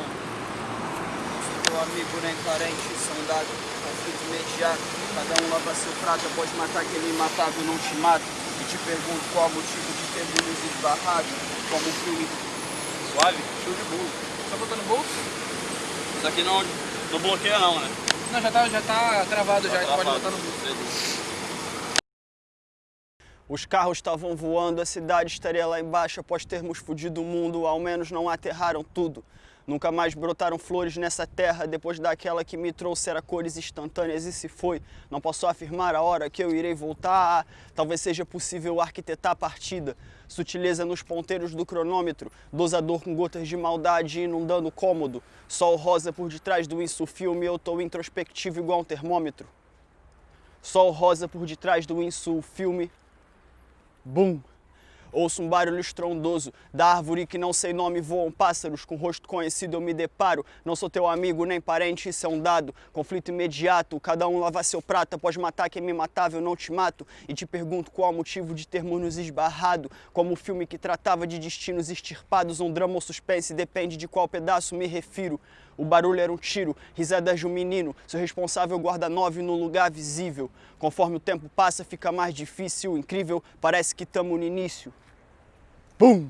Sou teu amigo nem parente, soldado, conflito imediato. Cada um lava seu prato, pode matar quem me matava, não te mato. E te pergunto qual o motivo de ter luz esbarrado, como um filme. Suave? Show de bola. Só botou no bolso? Isso aqui não, não bloqueia não, né? Não, já tá, já tá travado Tá já, pode botar no bolso. Os carros estavam voando, a cidade estaria lá embaixo após termos fudido o mundo, ao menos não aterraram tudo. Nunca mais brotaram flores nessa terra depois daquela que me trouxera cores instantâneas e se foi. Não posso afirmar a hora que eu irei voltar. Talvez seja possível arquitetar a partida. Sutileza nos ponteiros do cronômetro, dosador com gotas de maldade inundando o cômodo. Sol rosa por detrás do insufilme, eu tô introspectivo igual um termômetro. Sol rosa por detrás do insufilme, Bum! Ouço um barulho estrondoso. Da árvore que não sei nome voam pássaros. Com rosto conhecido eu me deparo. Não sou teu amigo nem parente, isso é um dado. Conflito imediato. Cada um lava seu prato. Após matar quem me matava, eu não te mato. E te pergunto qual o motivo de termos nos esbarrado. Como o filme que tratava de destinos extirpados. Um drama ou suspense, depende de qual pedaço me refiro. O barulho era um tiro, risadas de um menino. Seu responsável guarda nove no lugar visível. Conforme o tempo passa, fica mais difícil, incrível. Parece que tamo no início. Bum!